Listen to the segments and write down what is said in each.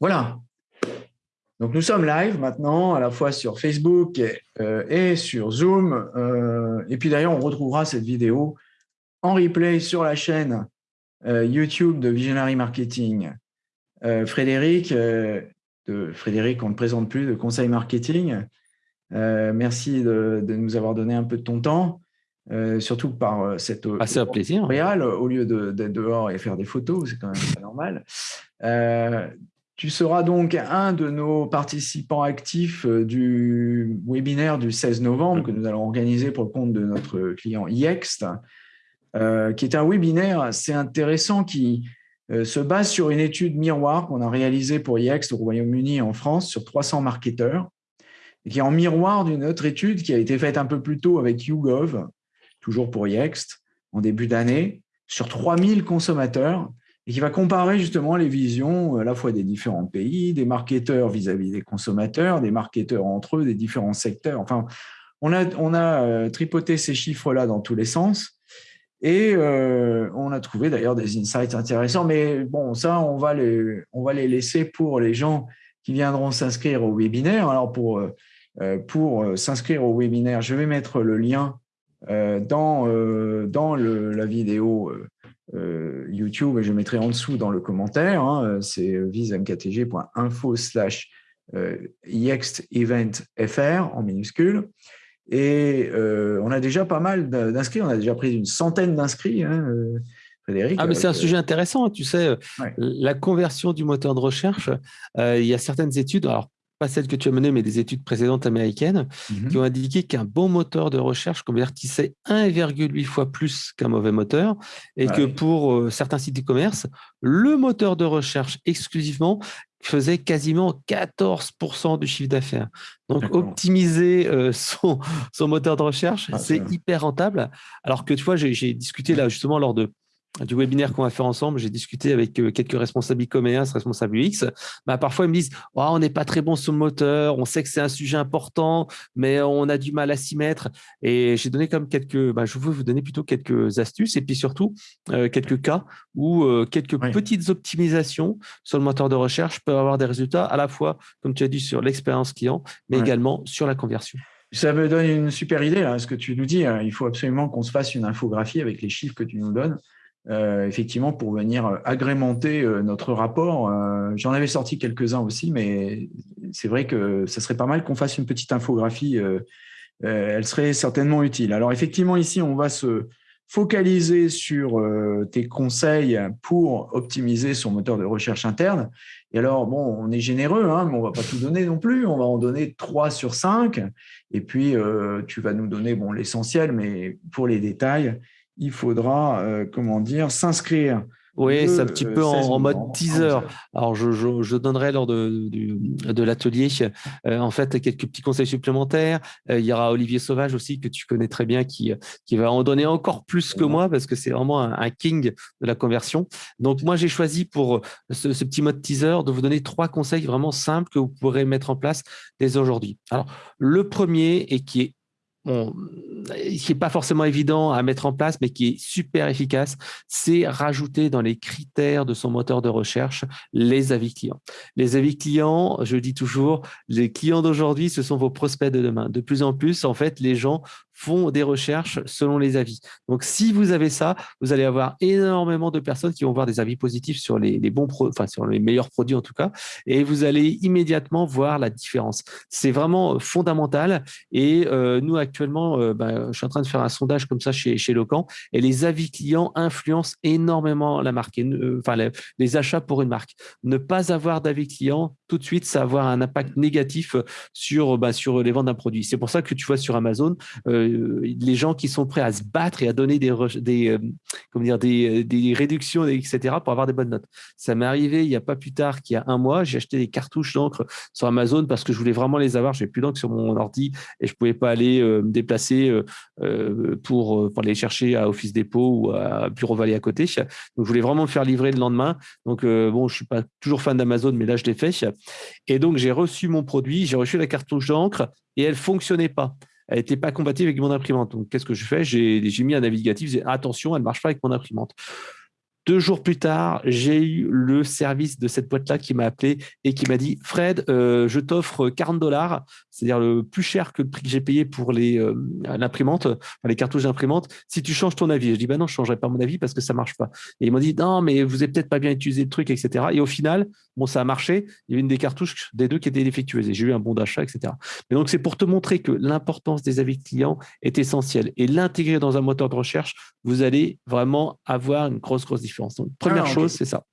Voilà. Donc, nous sommes live maintenant, à la fois sur Facebook et, euh, sur Zoom. Euh, et puis d'ailleurs, on retrouvera cette vidéo en replay sur la chaîne euh, YouTube de Visionary Marketing. Frédéric, de Frédéric, on ne présente plus, de Conseil Marketing. merci de, nous avoir donné un peu de ton temps, surtout par cette un plaisir. au lieu d'être dehors et faire des photos, c'est quand même pas normal. Tu seras donc un de nos participants actifs euh, du webinaire du 16 novembre que nous allons organiser pour le compte de notre client IEXT, euh, qui est un webinaire assez intéressant qui euh, se base sur une étude miroir qu'on a réalisée pour IEXT au Royaume-Uni et en France sur 300 marketeurs, et qui est en miroir d'une autre étude qui a été faite un peu plus tôt avec YouGov, toujours pour IEXT, en début d'année, sur 3000 consommateurs et qui va comparer justement les visions à la fois des différents pays, des marketeurs vis-à-vis des consommateurs, des marketeurs entre eux, des différents secteurs. Enfin, on a, on a euh, tripoté ces chiffres-là dans tous les sens. Et euh, on a trouvé d'ailleurs des insights intéressants, mais bon, ça, on va les, on va les laisser pour les gens qui viendront s'inscrire au webinaire. Alors, pour, euh, pour s'inscrire au webinaire, je vais mettre le lien dans, dans la vidéo euh, YouTube, je mettrai en dessous dans le commentaire, hein, c'est visemktg.info slash euh, eventfr en minuscule. Et euh, on a déjà pas mal d'inscrits, on a déjà pris une centaine d'inscrits, hein, Frédéric. Ah, mais c'est un sujet intéressant, tu sais, la conversion du moteur de recherche, il y a certaines études, alors pas celles que tu as menées, mais des études précédentes américaines, mhm. qui ont indiqué qu'un bon moteur de recherche convertissait 1,8 fois plus qu'un mauvais moteur, et que pour euh, certains sites e-commerce, le moteur de recherche exclusivement faisait quasiment 14% du chiffre d'affaires. Donc, optimiser euh, son, son, moteur de recherche, ah, c'est hyper rentable. Alors que, tu vois, j'ai discuté là justement lors de du webinaire qu'on va faire ensemble, j'ai discuté avec euh, quelques responsables e-commerce, responsables UX. Bah, parfois, ils me disent oh, on n'est pas très bon sur le moteur, on sait que c'est un sujet important, mais on a du mal à s'y mettre. Et j'ai donné comme quelques, bah, je veux vous donner plutôt quelques astuces et puis surtout euh, quelques cas où euh, quelques petites optimisations sur le moteur de recherche peuvent avoir des résultats à la fois, comme tu as dit, sur l'expérience client, mais également sur la conversion. Ça me donne une super idée, là, ce que tu nous dis. Hein. Il faut absolument qu'on se fasse une infographie avec les chiffres que tu nous donnes. Euh, effectivement, pour venir euh, agrémenter euh, notre rapport. J'en avais sorti quelques-uns aussi, mais c'est vrai que ça serait pas mal qu'on fasse une petite infographie. elle serait certainement utile. Alors, effectivement, ici, on va se focaliser sur tes conseils pour optimiser son moteur de recherche interne. Et alors, bon, on est généreux, hein, mais on va pas tout donner non plus. On va en donner 3 sur 5. Et puis, tu vas nous donner bon, l'essentiel, mais pour les détails, il faudra, euh, comment dire, s'inscrire. Oui, c'est un petit peu en, mode teaser. Alors, je, donnerai lors de, de, l'atelier, euh, en fait, quelques petits conseils supplémentaires. Euh, il y aura Olivier Sauvage aussi, que tu connais très bien, qui, qui va en donner encore plus que moi, parce que c'est vraiment un, king de la conversion. Donc, moi, j'ai choisi pour ce, ce, petit mode teaser de vous donner trois conseils vraiment simples que vous pourrez mettre en place dès aujourd'hui. Alors, le premier, et qui est qui n'est pas forcément évident à mettre en place, mais qui est super efficace, c'est rajouter dans les critères de son moteur de recherche les avis clients. Les avis clients, je dis toujours, les clients d'aujourd'hui, ce sont vos prospects de demain. De plus en plus, en fait, les gens font des recherches selon les avis. Donc, si vous avez ça, vous allez avoir énormément de personnes qui vont voir des avis positifs sur les, bons enfin, sur les meilleurs produits en tout cas, et vous allez immédiatement voir la différence. C'est vraiment fondamental. Et euh, nous, actuellement, euh, bah, je suis en train de faire un sondage comme ça chez, chez Locan, et les avis clients influencent énormément la marque, euh, enfin, les, achats pour une marque. Ne pas avoir d'avis client, tout de suite, ça va avoir un impact négatif sur, bah, sur les ventes d'un produit. C'est pour ça que tu vois sur Amazon, euh, les gens qui sont prêts à se battre et à donner des, des, euh, comment dire, des, des, réductions, etc., pour avoir des bonnes notes. Ça m'est arrivé il n'y a pas plus tard qu'il y a un mois. J'ai acheté des cartouches d'encre sur Amazon parce que je voulais vraiment les avoir. Je n'avais plus d'encre sur mon ordi et je ne pouvais pas aller euh, me déplacer pour, pour aller chercher à Office Depot ou à Bureau Valley à côté. Donc, je voulais vraiment me faire livrer le lendemain. Donc, bon, je suis pas toujours fan d'Amazon, mais là, je l'ai fait. Et donc, j'ai reçu mon produit, j'ai reçu la cartouche d'encre et elle fonctionnait pas elle n'était pas compatible avec mon imprimante. Donc, qu'est-ce que je fais? J'ai mis un navigatif, attention, elle ne marche pas avec mon imprimante. Deux jours plus tard, j'ai eu le service de cette boîte-là qui m'a appelé et qui m'a dit Fred, euh, je t'offre 40 dollars, c'est-à-dire le plus cher que le prix que j'ai payé pour les euh, l'imprimante, les cartouches d'imprimante, si tu changes ton avis. Je dis bah non, je ne changerai pas mon avis parce que ça ne marche pas. Et ils m'ont dit non, mais vous n'avez peut-être pas bien utilisé le truc, etc. Et au final, bon, ça a marché. Il y avait une des cartouches des deux qui étaient défectueuses et j'ai eu un bon d'achat, etc. Mais donc c'est pour te montrer que l'importance des avis clients est essentielle et l'intégrer dans un moteur de recherche, vous allez vraiment avoir une grosse grosse différence. Donc, première ah, chose, c'est ça.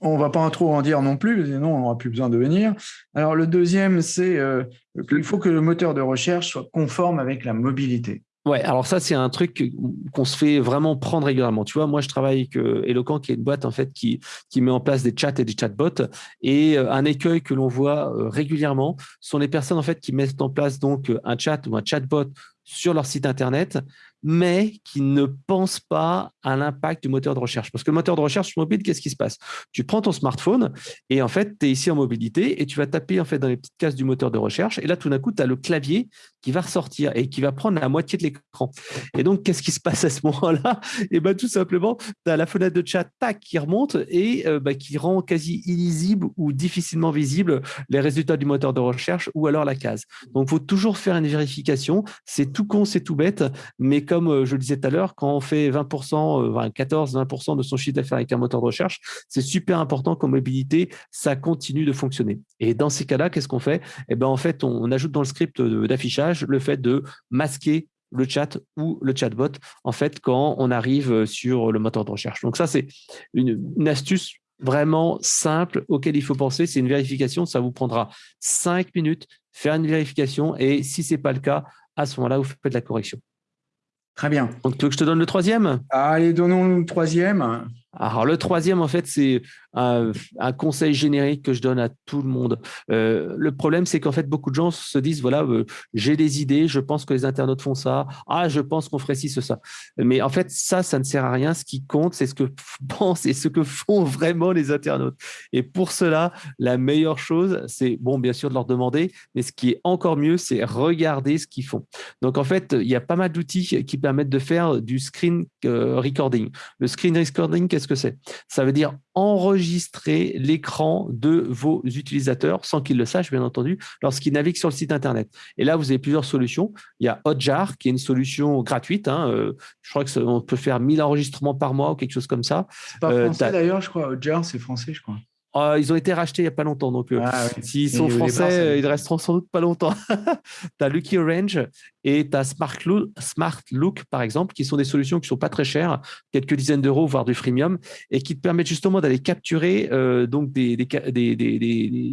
On ne va pas trop en dire non plus, sinon on n'aura plus besoin de venir. Alors, le deuxième, c'est euh, qu'il faut que le moteur de recherche soit conforme avec la mobilité. Ouais, alors ça, c'est un truc qu'on se fait vraiment prendre régulièrement. Tu vois, moi, je travaille avec euh, Eloquent, qui est une boîte en fait qui, qui met en place des chats et des chatbots. Et euh, un écueil que l'on voit régulièrement sont les personnes en fait qui mettent en place donc un chat ou un chatbot sur leur site internet, mais qui ne pensent pas à l'impact du moteur de recherche. Parce que le moteur de recherche mobile, qu'est-ce qui se passe? Tu prends ton smartphone et en fait, tu es ici en mobilité et tu vas taper en fait dans les petites cases du moteur de recherche. Et là, tout d'un coup, tu as le clavier qui va ressortir et qui va prendre la moitié de l'écran. Et donc, qu'est-ce qui se passe à ce moment-là? Et bien, tout simplement, tu as la fenêtre de chat tac, qui remonte et euh, bah, qui rend quasi illisible ou difficilement visible les résultats du moteur de recherche ou alors la case. Donc, il faut toujours faire une vérification. C'est tout con, c'est tout bête, mais comme euh, je le disais tout à l'heure, quand on fait 20%, 14%, 20% de son chiffre d'affaires avec un moteur de recherche, c'est super important qu'en mobilité, ça continue de fonctionner. Et dans ces cas-là, qu'est-ce qu'on fait? Eh ben, en fait, on ajoute dans le script d'affichage le fait de masquer le chat ou le chatbot, en fait, quand on arrive sur le moteur de recherche. Donc ça, c'est une, astuce vraiment simple auquel il faut penser. C'est une vérification. Ça vous prendra cinq minutes, faire une vérification. Et si ce n'est pas le cas, à ce moment-là, vous faites la correction. Très bien. Donc, tu veux que je te donne le troisième? Allez, donnons le troisième. Alors, le troisième, en fait, c'est un, conseil générique que je donne à tout le monde. Euh, le problème, c'est qu'en fait, beaucoup de gens se disent, voilà, euh, j'ai des idées, je pense que les internautes font ça, ah, je pense qu'on ferait ci, ce, ça. Mais en fait, ça, ça ne sert à rien. Ce qui compte, c'est ce que pensent et ce que font vraiment les internautes. Et pour cela, la meilleure chose, c'est, bon, bien sûr, de leur demander, mais ce qui est encore mieux, c'est regarder ce qu'ils font. Donc, en fait, il y a pas mal d'outils qui permettent de faire du screen euh, recording. Le screen recording, qu'est-ce que c'est? Ça veut dire enregistrer l'écran de vos utilisateurs sans qu'ils le sachent, bien entendu, lorsqu'ils naviguent sur le site Internet. Et là, vous avez plusieurs solutions. Il y a Hotjar, qui est une solution gratuite. Hein, euh, je crois qu'on peut faire 1000 enregistrements par mois ou quelque chose comme ça. C'est pas euh, français d'ailleurs, je crois. Hotjar, c'est français, je crois. Ah, ils ont été rachetés il n'y a pas longtemps. Donc, euh, ah s'ils sont français, ils resteront sans doute pas longtemps. tu as Lucky Orange et tu as Smart Look, Smart Look, par exemple, qui sont des solutions qui ne sont pas très chères, quelques dizaines d'euros, voire du freemium, et qui te permettent justement d'aller capturer euh, donc des, des, des, des,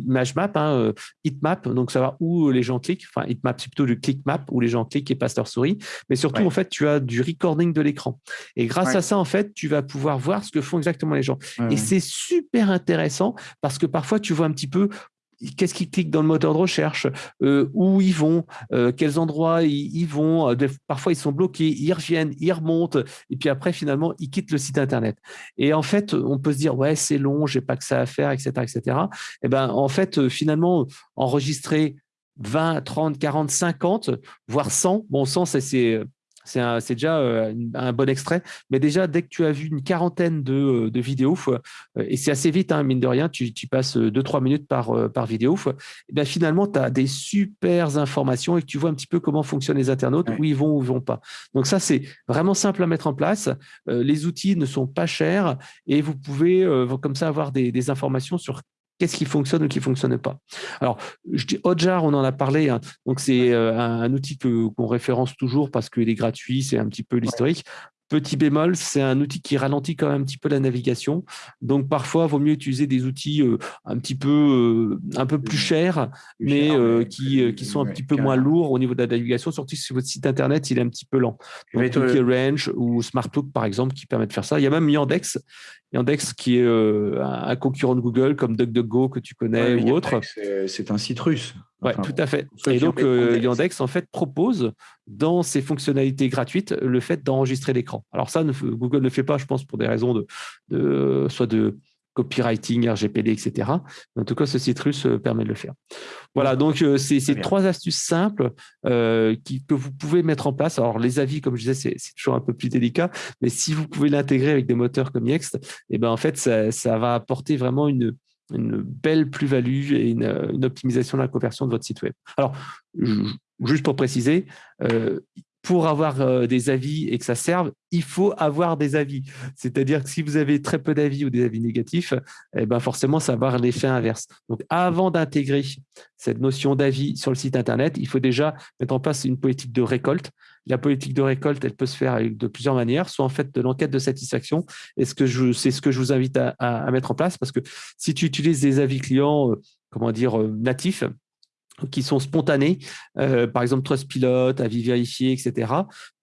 images map, hein, euh, heatmap, donc savoir où les gens cliquent. Enfin, heatmap, c'est plutôt du click map, où les gens cliquent et passent leur souris. Mais surtout, en fait, tu as du recording de l'écran. Et grâce à ça, en fait, tu vas pouvoir voir ce que font exactement les gens. et c'est super intéressant parce que parfois, tu vois un petit peu qu'est-ce qu'ils cliquent dans le moteur de recherche, euh, où ils vont, euh, quels endroits ils, vont. Euh, parfois, ils sont bloqués, ils reviennent, ils remontent, et puis après, finalement, ils quittent le site Internet. Et en fait, on peut se dire, ouais, c'est long, j'ai pas que ça à faire, etc., etc. Et ben, en fait, finalement, enregistrer 20, 30, 40, 50, voire 100, bon, 100, c'est c'est déjà euh, un bon extrait. Mais déjà, dès que tu as vu une quarantaine de, euh, vidéos, euh, et c'est assez vite, hein, mine de rien, tu, passes 2-3 minutes par, par vidéo, et eh bien finalement, tu as des super informations et que tu vois un petit peu comment fonctionnent les internautes, où ils vont ou ils vont pas. Donc ça, c'est vraiment simple à mettre en place. les outils ne sont pas chers et vous pouvez comme ça avoir des, des informations sur qu'est-ce qui fonctionne ou qui ne fonctionne pas? Alors, je dis Hotjar, on en a parlé, hein. donc c'est euh, un, outil qu'on référence toujours parce qu'il est gratuit, c'est un petit peu l'historique. Petit bémol, c'est un outil qui ralentit quand même un petit peu la navigation. Donc parfois, il vaut mieux utiliser des outils euh, un petit peu, euh, un peu plus chers, mais euh, qui, qui sont un petit peu moins lourds au niveau de la navigation, surtout si votre site internet il est un petit peu lent. Donc Range ou SmartLook par exemple qui permet de faire ça. Il y a même Yandex, Yandex qui est un concurrent de Google comme DuckDuckGo que tu connais ou autre. C'est un site russe. Oui, tout à fait. Et donc, Yandex, en fait, propose dans ses fonctionnalités gratuites le fait d'enregistrer l'écran. Alors ça, Google ne fait pas, je pense, pour des raisons de, de soit de copywriting, RGPD, etc. En tout cas, ce Citrus euh, permet de le faire. Voilà, donc euh, c'est trois astuces simples euh, que vous pouvez mettre en place. Alors, les avis, comme je disais, c'est toujours un peu plus délicat, mais si vous pouvez l'intégrer avec des moteurs comme Yext, eh ben, en fait, ça, va apporter vraiment une, belle plus-value et une, optimisation de la conversion de votre site web. Alors, juste pour préciser, pour avoir euh, des avis et que ça serve, il faut avoir des avis. C'est-à-dire que si vous avez très peu d'avis ou des avis négatifs, eh ben forcément, ça va avoir l'effet inverse. Donc, avant d'intégrer cette notion d'avis sur le site Internet, il faut déjà mettre en place une politique de récolte. La politique de récolte, elle peut se faire de plusieurs manières, soit en fait de l'enquête de satisfaction, c'est ce que je vous invite à, mettre en place, parce que si tu utilises des avis clients, euh, comment dire, euh, natifs, qui sont spontanés, euh, par exemple Trustpilot, avis vérifié, etc.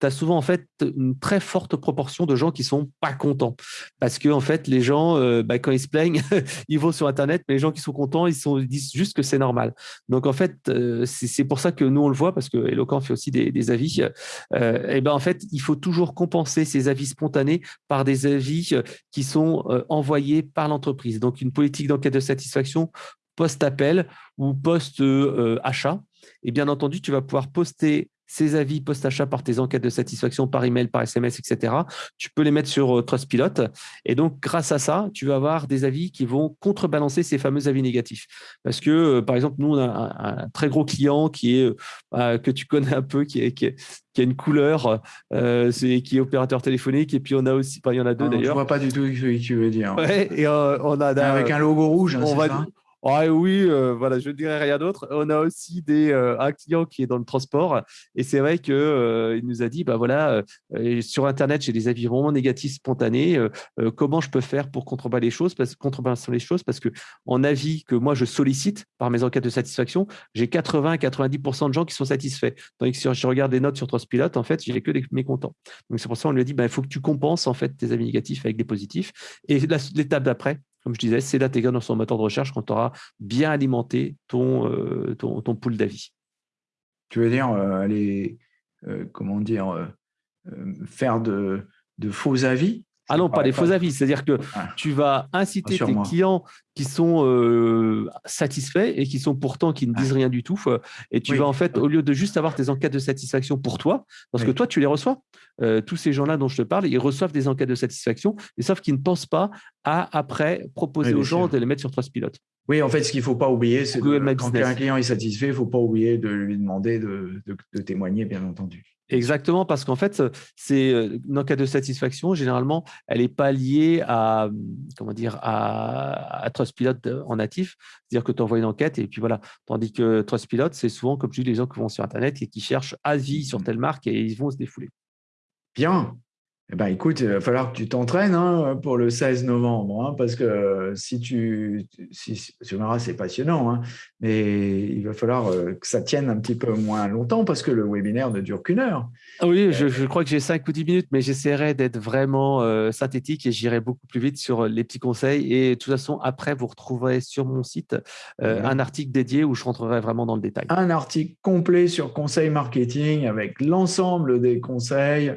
Tu as souvent en fait une très forte proportion de gens qui sont pas contents parce que en fait les gens euh, bah, quand ils se plaignent, ils vont sur internet, mais les gens qui sont contents, ils, disent juste que c'est normal. Donc en fait euh, c'est pour ça que nous on le voit parce que Eloquent fait aussi des, avis. et ben en fait il faut toujours compenser ces avis spontanés par des avis qui sont envoyés par l'entreprise. Donc une politique d'enquête de satisfaction post-appel ou post-achat. Et bien entendu, tu vas pouvoir poster ces avis post-achat par tes enquêtes de satisfaction par email, par SMS, etc. Tu peux les mettre sur euh, Trustpilot. Et donc, grâce à ça, tu vas avoir des avis qui vont contrebalancer ces fameux avis négatifs. Parce que, euh, par exemple, nous, on a un, très gros client qui est, euh, que tu connais un peu, qui, est, qui, a une couleur, qui est opérateur téléphonique. Et puis, on a aussi, il y en a deux ah, d'ailleurs. Je ne vois pas du tout ce que tu veux dire. Ouais, et on a, Avec un logo rouge, hein, on va, ça? Oui, euh, voilà, je ne dirais rien d'autre. On a aussi des, euh, un client qui est dans le transport et c'est vrai qu'il euh, nous a dit, bah voilà, sur Internet, j'ai des avis vraiment négatifs spontanés. comment je peux faire pour contrebalancer les choses parce, contrebalancer les choses? Parce que en avis que moi je sollicite par mes enquêtes de satisfaction, j'ai 80-90% de gens qui sont satisfaits. Tandis que si je regarde des notes sur Trustpilot, en fait, j'ai que des mécontents. Donc c'est pour ça qu'on lui a dit, bah, il faut que tu compenses en fait tes avis négatifs avec des positifs. Et l'étape d'après, comme je disais, c'est d'intégrer dans son moteur de recherche quand tu auras bien alimenté ton, euh, ton, pool d'avis. Tu veux dire, euh, aller, euh, comment dire, faire de, de faux avis? Ah non, pas des faux avis. C'est-à-dire que tu vas inciter tes clients qui sont euh, satisfaits et qui sont pourtant qui ne disent rien du tout. Euh, et tu vas en fait, au lieu de juste avoir tes enquêtes de satisfaction pour toi, parce que toi, tu les reçois. Euh, tous ces gens-là dont je te parle, ils reçoivent des enquêtes de satisfaction, mais sauf qu'ils ne pensent pas à après proposer aux gens de les mettre sur Trustpilot. Oui, en fait, ce qu'il ne faut pas oublier, c'est que quand un client est satisfait, il ne faut pas oublier de lui demander de témoigner, bien entendu. Exactement, parce qu'en fait, c'est euh, une enquête de satisfaction, généralement, elle n'est pas liée à, comment dire, à, Trustpilot en natif, c'est-à-dire que tu envoies une enquête et puis voilà. Tandis que Trustpilot, c'est souvent, comme je dis, les gens qui vont sur Internet et qui cherchent avis sur telle marque et ils vont se défouler. Bien, eh ben, écoute, il va falloir que tu t'entraînes hein, pour le 16 novembre, hein, parce que si tu, si, tu verras, c'est passionnant, hein, mais il va falloir euh, que ça tienne un petit peu moins longtemps, parce que le webinaire ne dure qu'une heure. Ah oui, je, je, crois que j'ai 5 ou 10 minutes, mais j'essaierai d'être vraiment euh, synthétique et j'irai beaucoup plus vite sur les petits conseils. Et de toute façon, après, vous retrouverez sur mon site euh, un article dédié où je rentrerai vraiment dans le détail. Un article complet sur conseil marketing avec l'ensemble des conseils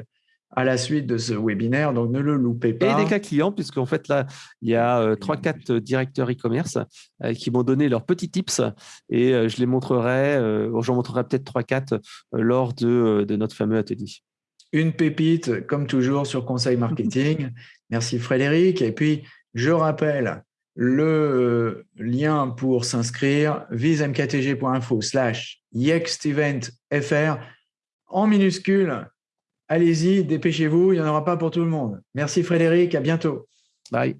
à la suite de ce webinaire, donc ne le loupez pas. Et des cas clients, puisqu'en fait, là, il y a 3-4 euh, directeurs e-commerce euh, qui m'ont donné leurs petits tips et euh, je les montrerai, j'en montrerai peut-être 3-4 lors de, de, notre fameux atelier. Une pépite, comme toujours, sur Conseil Marketing. Merci Frédéric. Et puis, je rappelle le lien pour s'inscrire, visemktg.info slash yexteventfr en minuscule Allez-y, dépêchez-vous, il n'y en aura pas pour tout le monde. Merci Frédéric, à bientôt. Bye.